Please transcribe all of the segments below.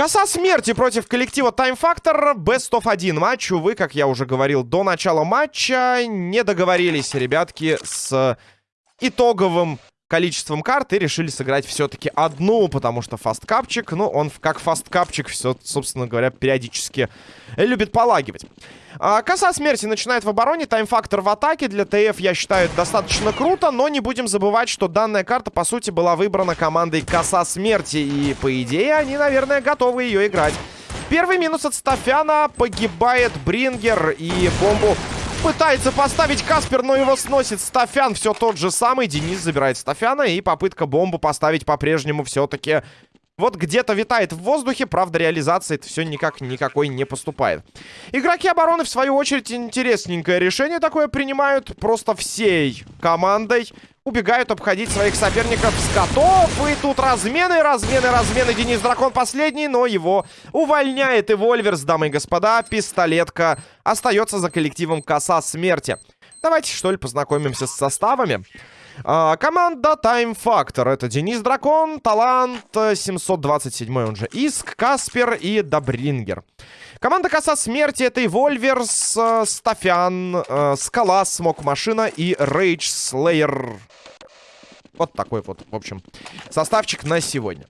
Коса смерти против коллектива Time Factor. Best of 1 матч. Увы, как я уже говорил до начала матча, не договорились ребятки с итоговым количеством карт и решили сыграть все-таки одну, потому что фасткапчик, ну, он как фасткапчик все, собственно говоря, периодически любит полагивать. А, коса смерти начинает в обороне, таймфактор в атаке. Для ТФ, я считаю, достаточно круто, но не будем забывать, что данная карта, по сути, была выбрана командой коса смерти, и, по идее, они, наверное, готовы ее играть. Первый минус от Стафяна. Погибает Брингер и бомбу Пытается поставить Каспер, но его сносит Стафян. Все тот же самый. Денис забирает Стафяна. И попытка бомбу поставить по-прежнему все-таки вот где-то витает в воздухе, правда, реализация это все никак никакой не поступает. Игроки обороны, в свою очередь, интересненькое решение такое принимают. Просто всей командой убегают обходить своих соперников с котов. И тут размены, размены, размены. Денис Дракон последний, но его увольняет Вольверс, дамы и господа. Пистолетка остается за коллективом Коса Смерти. Давайте, что ли, познакомимся с составами. А, команда Time Factor. Это Денис Дракон, Талант, 727 он же Иск, Каспер и Добрингер. Команда Коса Смерти это Вольверс, э, Стафян, э, Скала, Смок Машина и Rage Slayer. Вот такой вот, в общем, составчик на сегодня.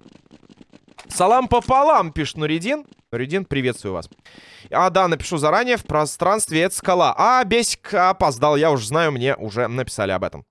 Салам пополам, пишет Нуридин. Нуридин, приветствую вас. А, да, напишу заранее, в пространстве это скала. А, Бесик опоздал, я уже знаю, мне уже написали об этом.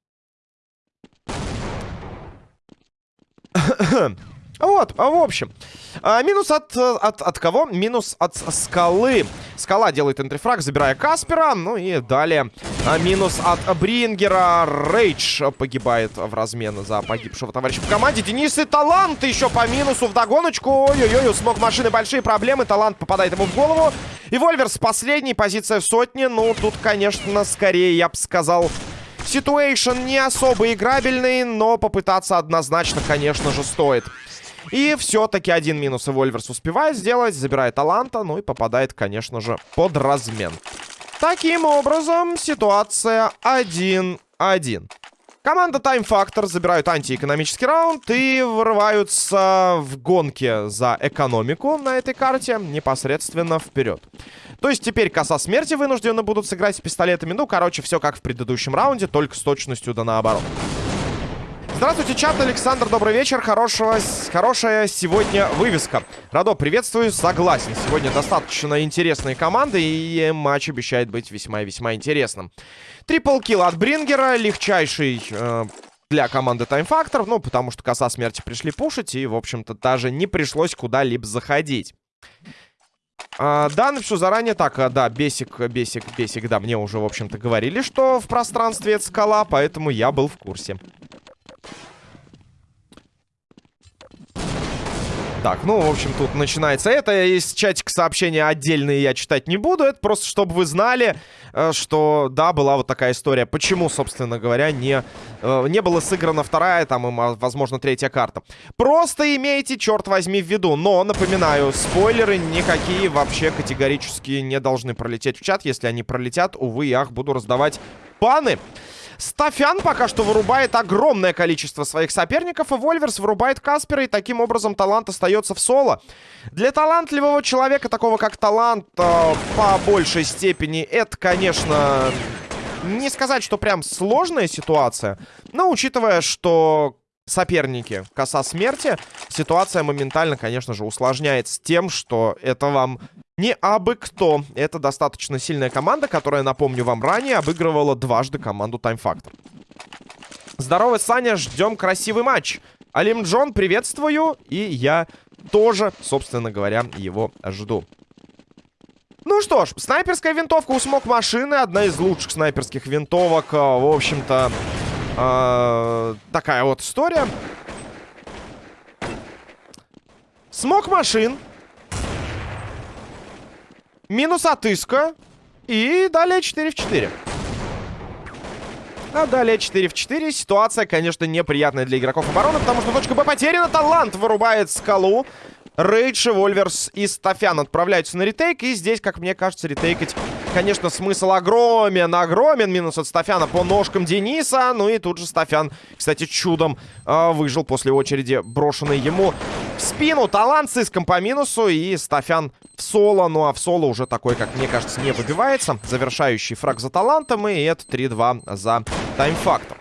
Вот, а в общем. А, минус от, от... От кого? Минус от скалы. Скала делает энтрифраг, забирая Каспера. Ну и далее а, минус от Брингера. Рейдж погибает в размен за погибшего товарища по команде. Денис и Талант еще по минусу в догоночку. Ой-ой-ой, смог машины большие проблемы. Талант попадает ему в голову. И Вольверс последний, позиция в сотне. Ну, тут, конечно, скорее, я бы сказал... Ситуэйшн не особо играбельный, но попытаться однозначно, конечно же, стоит. И все-таки один минус и Вольверс успевает сделать, забирает таланта, ну и попадает, конечно же, под размен. Таким образом, ситуация 1-1. Команда Time Factor забирают антиэкономический раунд и врываются в гонке за экономику на этой карте непосредственно вперед. То есть теперь коса смерти вынуждены будут сыграть с пистолетами. Ну, короче, все как в предыдущем раунде, только с точностью да наоборот. Здравствуйте, чат, Александр, добрый вечер. Хорошего, хорошая сегодня вывеска. Радо, приветствую, согласен. Сегодня достаточно интересные команды, и матч обещает быть весьма весьма интересным. Трипл килл от Брингера, легчайший э, для команды Time Factor, ну, потому что коса смерти пришли пушить, и, в общем-то, даже не пришлось куда-либо заходить. А, да, напишу заранее. Так, а, да, бесик, бесик, бесик. Да, мне уже, в общем-то, говорили, что в пространстве это скала, поэтому я был в курсе. Так, ну, в общем, тут начинается это. Из чатика сообщения отдельные я читать не буду. Это просто, чтобы вы знали, э, что, да, была вот такая история. Почему, собственно говоря, не, э, не была сыграна вторая, там, и, возможно, третья карта. Просто имейте, черт возьми, в виду. Но, напоминаю, спойлеры никакие вообще категорически не должны пролететь в чат. Если они пролетят, увы и ах, буду раздавать паны. Стафян пока что вырубает огромное количество своих соперников, и Вольверс вырубает Каспера, и таким образом талант остается в соло. Для талантливого человека, такого как талант, э, по большей степени, это, конечно, не сказать, что прям сложная ситуация, но учитывая, что соперники коса смерти, ситуация моментально, конечно же, усложняется тем, что это вам не абы кто. Это достаточно сильная команда, которая, напомню вам, ранее обыгрывала дважды команду Time Factor. Здорово, Саня, ждем красивый матч. Алим Джон, приветствую, и я тоже, собственно говоря, его жду. Ну что ж, снайперская винтовка у смог машины, одна из лучших снайперских винтовок, э, в общем-то, э, такая вот история. Смог машин Минус отыска. И далее 4 в 4. А далее 4 в 4. Ситуация, конечно, неприятная для игроков обороны, потому что точка Б потеряна. Талант вырубает скалу. Рейдж, Вольверс и Стафян отправляются на ретейк. И здесь, как мне кажется, ретейкать конечно, смысл огромен, огромен. Минус от Стафяна по ножкам Дениса. Ну и тут же Стафян, кстати, чудом э, выжил после очереди, брошенной ему в спину. Талант с иском по минусу и Стафян в соло. Ну а в соло уже такой, как мне кажется, не выбивается. Завершающий фраг за талантом. И это 3-2 за тайм-фактор.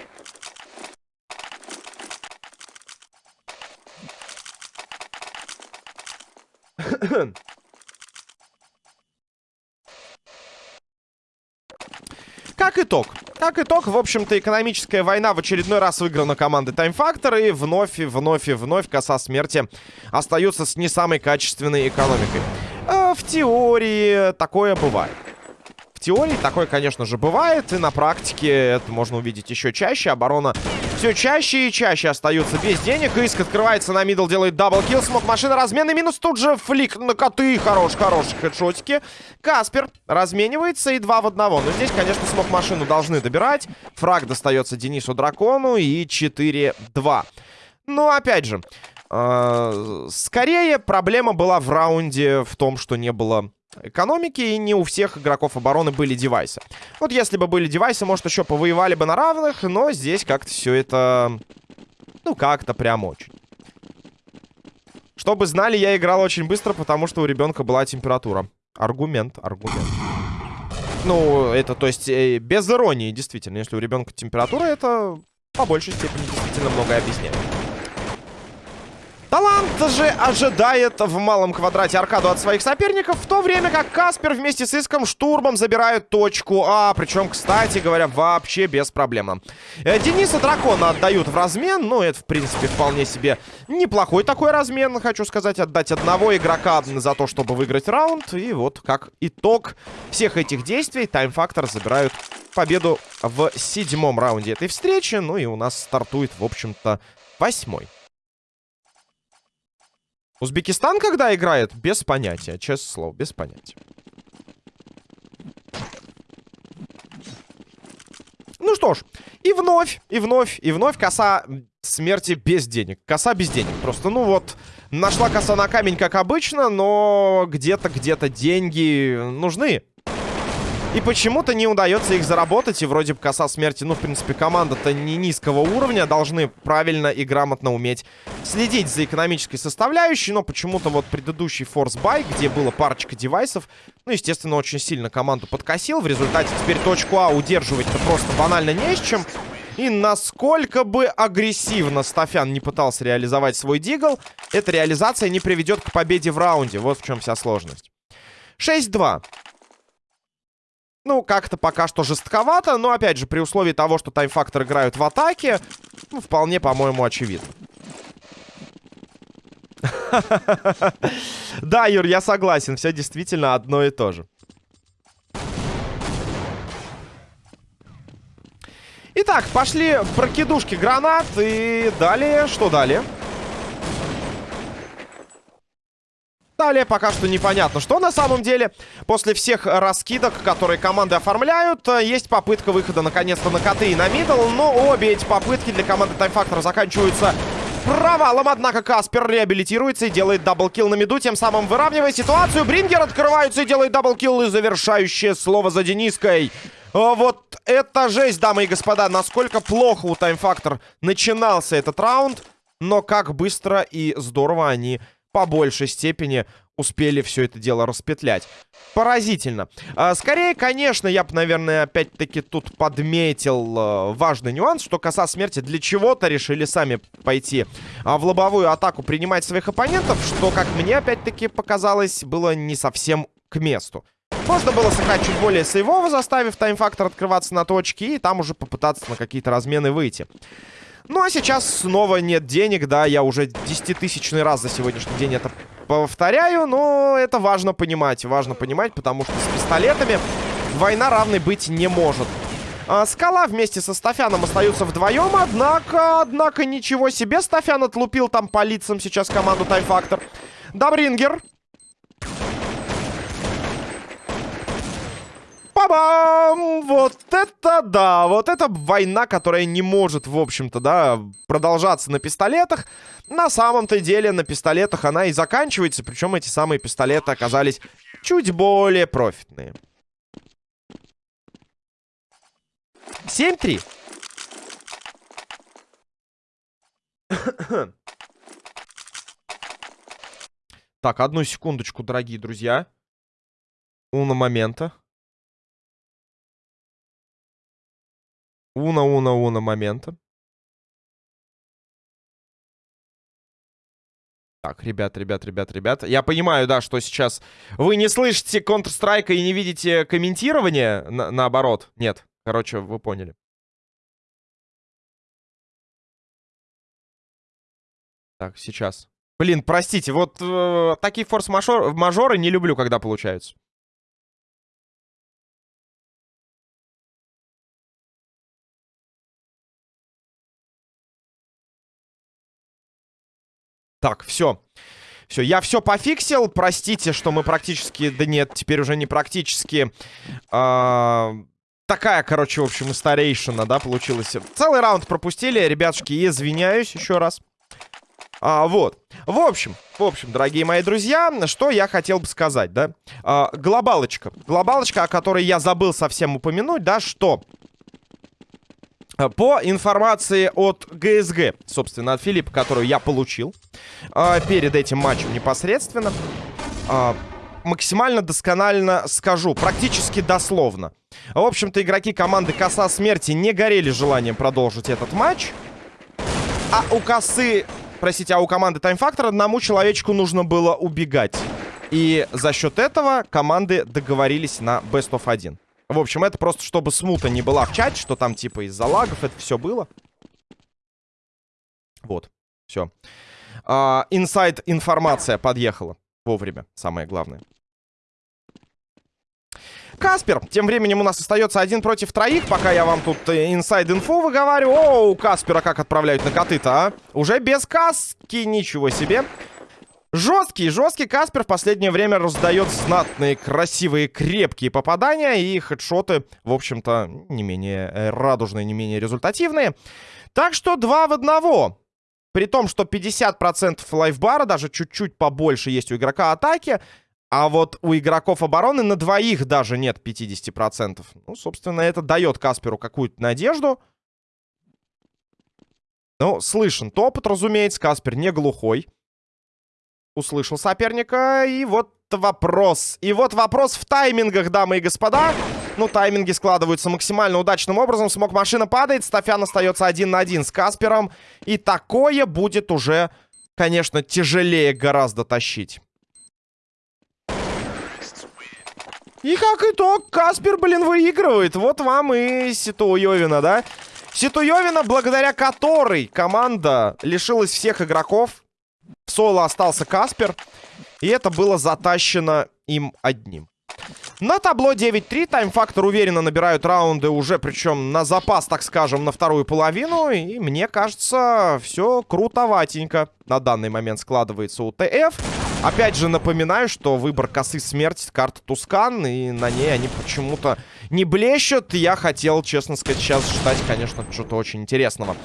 Как итог? Как итог, в общем-то, экономическая война в очередной раз выиграна командой Time Factor. И вновь, и вновь, и вновь коса смерти остаются с не самой качественной экономикой. Э, в теории такое бывает. В теории такое, конечно же, бывает. И на практике это можно увидеть еще чаще. Оборона все чаще и чаще остаются без денег. Иск открывается на middle, делает double kill. Смог машина, разменный минус. Тут же flick на коты. Хорош, хорошие хедшотики. Каспер разменивается и два в одного. Но здесь, конечно, смог машину должны добирать. Фраг достается Денису Дракону и 4-2. Но, опять же, э скорее проблема была в раунде в том, что не было экономики, и не у всех игроков обороны были девайсы. Вот если бы были девайсы, может, еще повоевали бы на равных, но здесь как-то все это... Ну, как-то прям очень. Чтобы знали, я играл очень быстро, потому что у ребенка была температура. Аргумент, аргумент. Ну, это, то есть, э, без иронии, действительно. Если у ребенка температура, это по большей степени действительно многое объясняет. Талант же ожидает в малом квадрате аркаду от своих соперников, в то время как Каспер вместе с Иском штурмом забирают точку А. Причем, кстати говоря, вообще без проблем. Э, Дениса Дракона отдают в размен. Ну, это, в принципе, вполне себе неплохой такой размен. Хочу сказать, отдать одного игрока за то, чтобы выиграть раунд. И вот, как итог всех этих действий, Factor забирают победу в седьмом раунде этой встречи. Ну и у нас стартует, в общем-то, восьмой. Узбекистан когда играет? Без понятия, честное слово, без понятия. Ну что ж, и вновь, и вновь, и вновь коса смерти без денег. Коса без денег. Просто, ну вот, нашла коса на камень, как обычно, но где-то, где-то деньги нужны. И почему-то не удается их заработать. И вроде бы коса смерти, ну, в принципе, команда-то не низкого уровня. Должны правильно и грамотно уметь следить за экономической составляющей. Но почему-то вот предыдущий Buy, где было парочка девайсов, ну, естественно, очень сильно команду подкосил. В результате теперь точку А удерживать-то просто банально не с чем. И насколько бы агрессивно Стафян не пытался реализовать свой дигл, эта реализация не приведет к победе в раунде. Вот в чем вся сложность. 6-2. Ну, как-то пока что жестковато, но, опять же, при условии того, что таймфактор играют в атаке, ну, вполне, по-моему, очевидно. Да, Юр, я согласен, все действительно одно и то же. Итак, пошли прокидушки гранат, и далее, что далее? Далее пока что непонятно, что на самом деле. После всех раскидок, которые команды оформляют, э, есть попытка выхода наконец-то на коты и на middle. Но обе эти попытки для команды Time Factor заканчиваются провалом. Однако Каспер реабилитируется и делает double kill на миду, тем самым выравнивая ситуацию. Брингер открывается и делает double kill. И завершающее слово за Дениской. Э, вот это жесть, дамы и господа. Насколько плохо у Time Factor начинался этот раунд. Но как быстро и здорово они по большей степени успели все это дело распетлять. Поразительно. А, скорее, конечно, я бы, наверное, опять-таки тут подметил а, важный нюанс, что коса смерти для чего-то решили сами пойти а, в лобовую атаку принимать своих оппонентов, что, как мне, опять-таки, показалось, было не совсем к месту. Можно было сыграть чуть более сейвово, заставив таймфактор открываться на точке, и там уже попытаться на какие-то размены выйти. Ну, а сейчас снова нет денег, да, я уже десятитысячный раз за сегодняшний день это повторяю, но это важно понимать, важно понимать, потому что с пистолетами война равной быть не может. А, Скала вместе со Стафяном остаются вдвоем, однако, однако, ничего себе, Стафян отлупил там по лицам сейчас команду Таймфактор. Добрингер Ба-бам! Вот это да! Вот это война, которая не может, в общем-то, да, продолжаться на пистолетах. На самом-то деле на пистолетах она и заканчивается. Причем эти самые пистолеты оказались чуть более профитные. 7-3. Так, одну секундочку, дорогие друзья. Уна момента. Уна, уна, уна момента. Так, ребят, ребят, ребят, ребят. Я понимаю, да, что сейчас вы не слышите Counter-Strike и не видите комментирования. На наоборот. Нет. Короче, вы поняли. Так, сейчас. Блин, простите, вот э, такие форс-мажоры не люблю, когда получаются. Так, все. Все, я все пофиксил. Простите, что мы практически... Да нет, теперь уже не практически... А... Такая, короче, в общем, старейшина, да, получилась. Целый раунд пропустили, ребятушки, извиняюсь еще раз. А, вот. В общем, в общем, дорогие мои друзья, что я хотел бы сказать, да? А, глобалочка. Глобалочка, о которой я забыл совсем упомянуть, да, что... По информации от ГСГ, собственно, от Филиппа, которую я получил э, перед этим матчем непосредственно, э, максимально досконально скажу, практически дословно. В общем-то, игроки команды Коса Смерти не горели желанием продолжить этот матч. А у Косы, простите, а у команды Factor одному человечку нужно было убегать. И за счет этого команды договорились на Best of 1. В общем, это просто чтобы смута не была в чате, что там типа из-за лагов это все было. Вот, все. Инсайд информация подъехала вовремя, самое главное. Каспер. Тем временем у нас остается один против троих, пока я вам тут инсайд инфу выговариваю. Оу, Каспера как отправляют на коты-то, а? Уже без каски, ничего себе. Жесткий, жесткий Каспер в последнее время раздает знатные, красивые, крепкие попадания. И хедшоты, в общем-то, не менее э, радужные, не менее результативные. Так что два в одного. При том, что 50% лайфбара, даже чуть-чуть побольше есть у игрока атаки. А вот у игроков обороны на двоих даже нет 50%. Ну, собственно, это дает Касперу какую-то надежду. Ну, слышен топот, разумеется. Каспер не глухой услышал соперника. И вот вопрос. И вот вопрос в таймингах, дамы и господа. Ну, тайминги складываются максимально удачным образом. Смог машина падает. Стафян остается один на один с Каспером. И такое будет уже, конечно, тяжелее гораздо тащить. И как итог, Каспер, блин, выигрывает. Вот вам и Ситуевина, да? Ситуевина, благодаря которой команда лишилась всех игроков. В соло остался Каспер. И это было затащено им одним. На табло 9-3. Тайм-фактор уверенно набирают раунды уже, причем на запас, так скажем, на вторую половину. И мне кажется, все крутоватенько на данный момент складывается у ТФ. Опять же напоминаю, что выбор косы смерти карта Тускан, и на ней они почему-то не блещут. Я хотел, честно сказать, сейчас ждать, конечно, что-то очень интересного.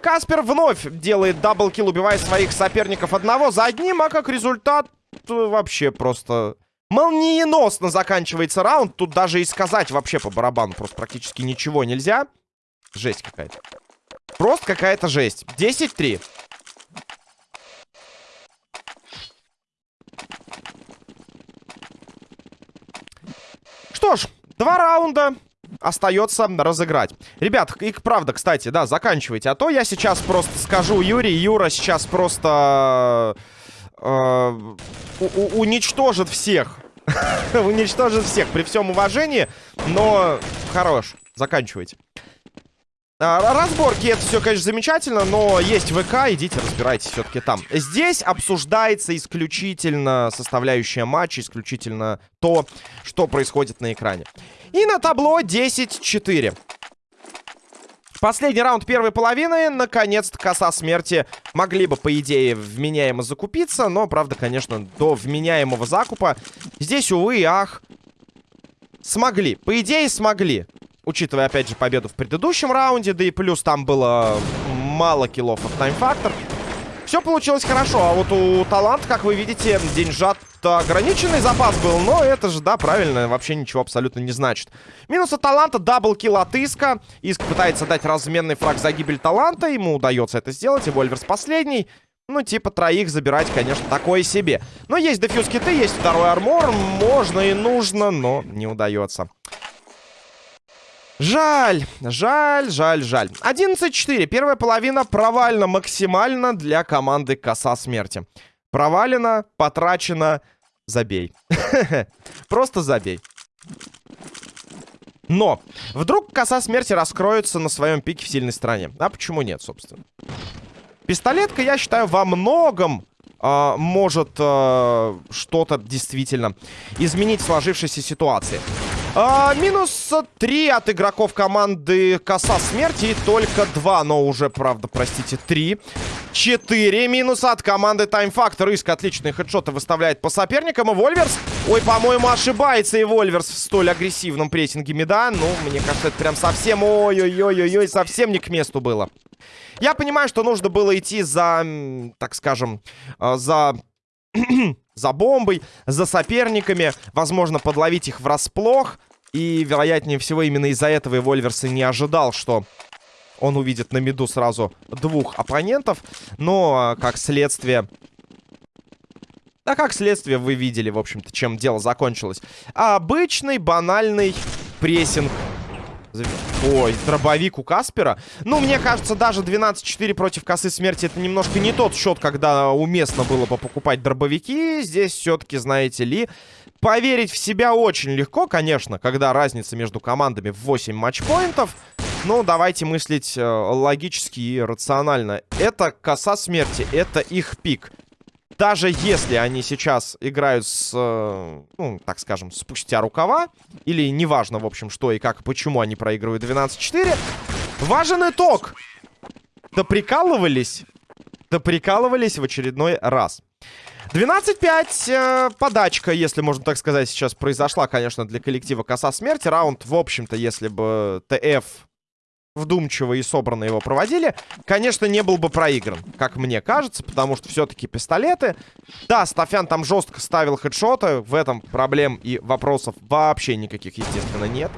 Каспер вновь делает даблкил, убивая своих соперников одного за одним, а как результат э, вообще просто молниеносно заканчивается раунд. Тут даже и сказать вообще по барабану просто практически ничего нельзя. Жесть какая-то. Просто какая-то жесть. 10-3. Что ж, два раунда остается разыграть. Ребят, их правда, кстати, да, заканчивайте. А то я сейчас просто скажу Юрий, Юра сейчас просто э, уничтожит всех. уничтожит всех при всем уважении, но хорош. Заканчивайте. А, разборки это все, конечно, замечательно, но есть ВК, идите разбирайтесь все-таки там. Здесь обсуждается исключительно составляющая матча, исключительно то, что происходит на экране. И на табло 10-4. Последний раунд первой половины. Наконец-то коса смерти могли бы, по идее, вменяемо закупиться. Но, правда, конечно, до вменяемого закупа здесь, увы и ах, смогли. По идее, смогли. Учитывая, опять же, победу в предыдущем раунде. Да и плюс там было мало киллов от таймфактор. Все получилось хорошо. А вот у Талант, как вы видите, Деньжат ограниченный запас был, но это же, да, правильно, вообще ничего абсолютно не значит. Минус от таланта, double kill от Иска. Иск пытается дать разменный фраг за гибель таланта, ему удается это сделать, и Вольверс последний. Ну, типа, троих забирать, конечно, такое себе. Но есть defuse киты, есть второй armor, можно и нужно, но не удается. Жаль, жаль, жаль, жаль. 11-4. Первая половина провальна максимально для команды Коса Смерти. Провалено, потрачено, забей. Просто забей. Но вдруг Коса Смерти раскроется на своем пике в сильной стране. А почему нет, собственно? Пистолетка, я считаю, во многом э, может э, что-то действительно изменить в сложившейся ситуации. А, минус 3 от игроков команды Коса Смерти. И только 2, но уже, правда, простите, 3. 4 минуса от команды Time Factor. Иск отличные хедшоты выставляет по соперникам. И Вольверс, ой, по-моему, ошибается и Вольверс в столь агрессивном прессинге меда. Ну, мне кажется, это прям совсем, ой-ой-ой-ой, совсем не к месту было. Я понимаю, что нужно было идти за, так скажем, э, за... за бомбой, за соперниками, возможно, подловить их врасплох. И, вероятнее всего, именно из-за этого и Вольверс и не ожидал, что он увидит на миду сразу двух оппонентов. Но, как следствие... Да, как следствие, вы видели, в общем-то, чем дело закончилось. Обычный, банальный прессинг Ой, дробовик у Каспера. Ну, мне кажется, даже 12-4 против косы смерти это немножко не тот счет, когда уместно было бы покупать дробовики. Здесь все-таки, знаете ли, поверить в себя очень легко, конечно, когда разница между командами в 8 матчпоинтов. Но давайте мыслить э, логически и рационально. Это коса смерти, это их пик даже если они сейчас играют с, э, ну, так скажем, спустя рукава, или неважно, в общем, что и как, почему они проигрывают 12-4, важен итог. Да прикалывались, да прикалывались в очередной раз. 12-5, э, подачка, если можно так сказать, сейчас произошла, конечно, для коллектива Коса Смерти. Раунд, в общем-то, если бы ТФ вдумчиво и собранно его проводили, конечно, не был бы проигран, как мне кажется, потому что все-таки пистолеты. Да, Стафян там жестко ставил хедшоты, в этом проблем и вопросов вообще никаких, естественно, нет.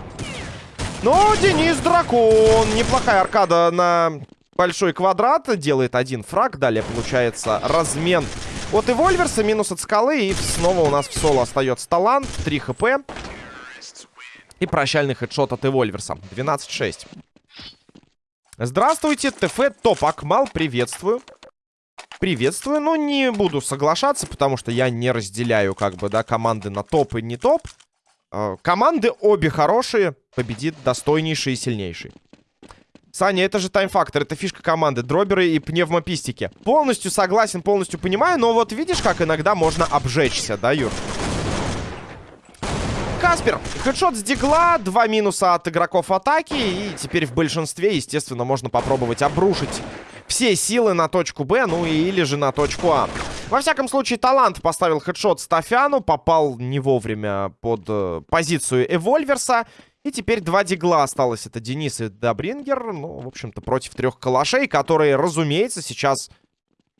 Но Денис Дракон, неплохая аркада на большой квадрат, делает один фраг, далее получается размен от Эвольверса, минус от скалы, и снова у нас в соло остается талант, 3 хп. И прощальный хедшот от Эвольверса. 12-6. Здравствуйте, ТФ Топ Акмал, приветствую. Приветствую, но не буду соглашаться, потому что я не разделяю, как бы, да, команды на топ и не топ. Э, команды обе хорошие, победит достойнейший и сильнейший. Саня, это же тайм-фактор, это фишка команды, дроберы и пневмопистики. Полностью согласен, полностью понимаю, но вот видишь, как иногда можно обжечься, да, Юр? Каспер. Хедшот с дигла, два минуса от игроков атаки. И теперь в большинстве, естественно, можно попробовать обрушить все силы на точку Б, ну или же на точку А. Во всяком случае, Талант поставил хедшот Стафяну, попал не вовремя под э, позицию Эвольверса. И теперь два дигла осталось. Это Денис и Добрингер. Ну, в общем-то, против трех калашей, которые, разумеется, сейчас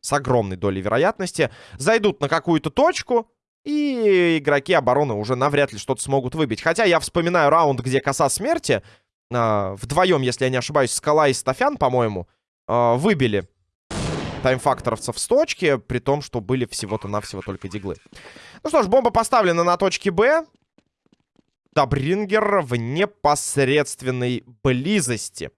с огромной долей вероятности зайдут на какую-то точку. И игроки обороны уже навряд ли что-то смогут выбить. Хотя я вспоминаю раунд, где коса смерти. Э, вдвоем, если я не ошибаюсь, Скала и Стафян, по-моему, э, выбили таймфакторовцев с точки, при том, что были всего-то навсего только диглы. Ну что ж, бомба поставлена на точке Б. Табрингер в непосредственной близости.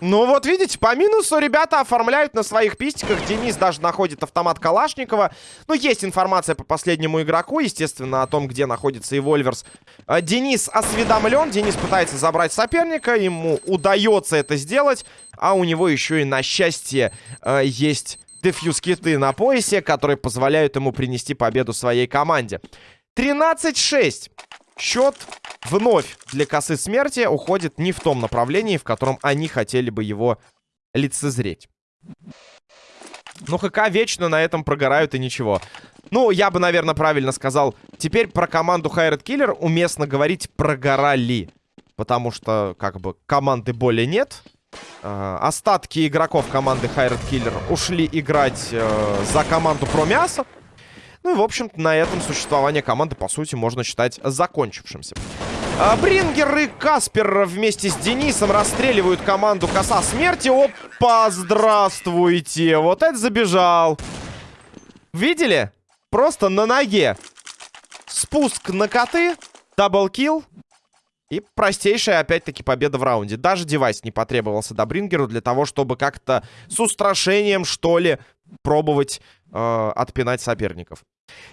Ну вот видите, по минусу ребята оформляют на своих пистиках. Денис даже находит автомат Калашникова. Ну, есть информация по последнему игроку, естественно, о том, где находится и Вольверс. А, Денис осведомлен, Денис пытается забрать соперника, ему удается это сделать. А у него еще и, на счастье, а, есть дефьюз-киты на поясе, которые позволяют ему принести победу своей команде. 13-6. Счет вновь для косы смерти уходит не в том направлении, в котором они хотели бы его лицезреть. Ну, ХК вечно на этом прогорают и ничего. Ну, я бы, наверное, правильно сказал. Теперь про команду Хайред Киллер уместно говорить прогорали. Потому что, как бы, команды более нет. Э, остатки игроков команды Хайред Киллер ушли играть э, за команду про мясо. Ну и, в общем-то, на этом существование команды, по сути, можно считать закончившимся. А, Брингер и Каспер вместе с Денисом расстреливают команду Коса Смерти. Опа, здравствуйте. Вот это забежал. Видели? Просто на ноге. Спуск на коты. Даблкил. И простейшая, опять-таки, победа в раунде. Даже девайс не потребовался Добрингеру для того, чтобы как-то с устрашением, что ли, пробовать э, отпинать соперников.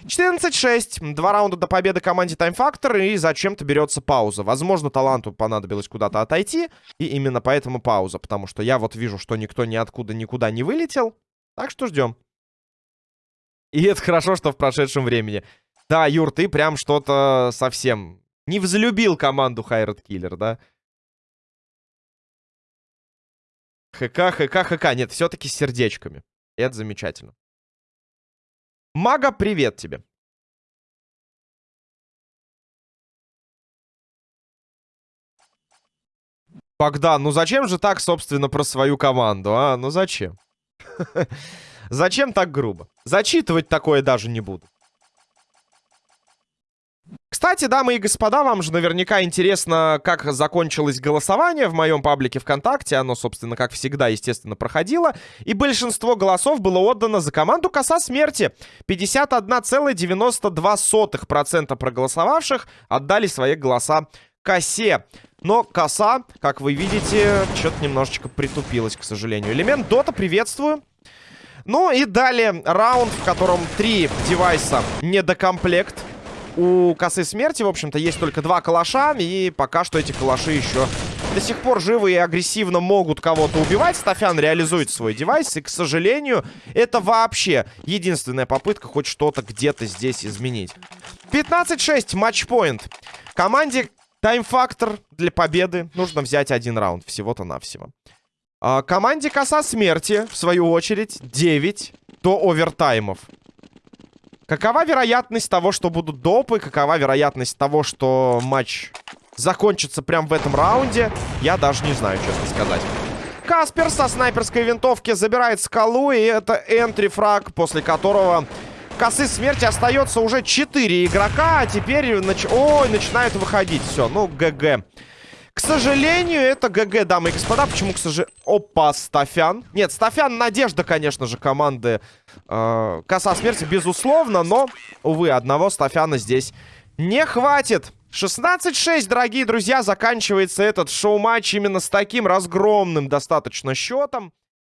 14-6. Два раунда до победы команде Time Factor. И зачем-то берется пауза. Возможно, таланту понадобилось куда-то отойти. И именно поэтому пауза. Потому что я вот вижу, что никто ниоткуда никуда не вылетел. Так что ждем. И это хорошо, что в прошедшем времени. Да, Юр, ты прям что-то совсем не взлюбил команду Хайрат Киллер, да? ХК, ХК, ХК. Нет, все-таки с сердечками. Это замечательно. Мага, привет тебе. Богдан, ну зачем же так, собственно, про свою команду, а? Ну зачем? Зачем так грубо? Зачитывать такое даже не буду. Кстати, дамы и господа, вам же наверняка интересно, как закончилось голосование в моем паблике ВКонтакте. Оно, собственно, как всегда, естественно, проходило. И большинство голосов было отдано за команду Коса Смерти. 51,92% проголосовавших отдали свои голоса Косе. Но Коса, как вы видите, что-то немножечко притупилась, к сожалению. Элемент Дота, приветствую. Ну и далее раунд, в котором три девайса недокомплект. У косы смерти, в общем-то, есть только два калаша. И пока что эти калаши еще до сих пор живы и агрессивно могут кого-то убивать. Стафян реализует свой девайс. И, к сожалению, это вообще единственная попытка хоть что-то где-то здесь изменить. 15-6, матчпоинт. Команде тайм-фактор для победы нужно взять один раунд. Всего-то навсего. А, команде коса смерти, в свою очередь, 9 до овертаймов. Какова вероятность того, что будут допы? Какова вероятность того, что матч закончится прямо в этом раунде? Я даже не знаю, честно сказать. Каспер со снайперской винтовки забирает скалу, и это энтри-фраг, после которого косы смерти остается уже 4 игрока, а теперь... Нач... Ой, начинают выходить. Все, ну, ГГ. К сожалению, это ГГ, дамы и господа. Почему, к сожалению... Опа, Стафян. Нет, Стафян надежда, конечно же, команды э, Коса Смерти, безусловно. Но, увы, одного Стафяна здесь не хватит. 16-6, дорогие друзья, заканчивается этот шоу-матч именно с таким разгромным достаточно счетом.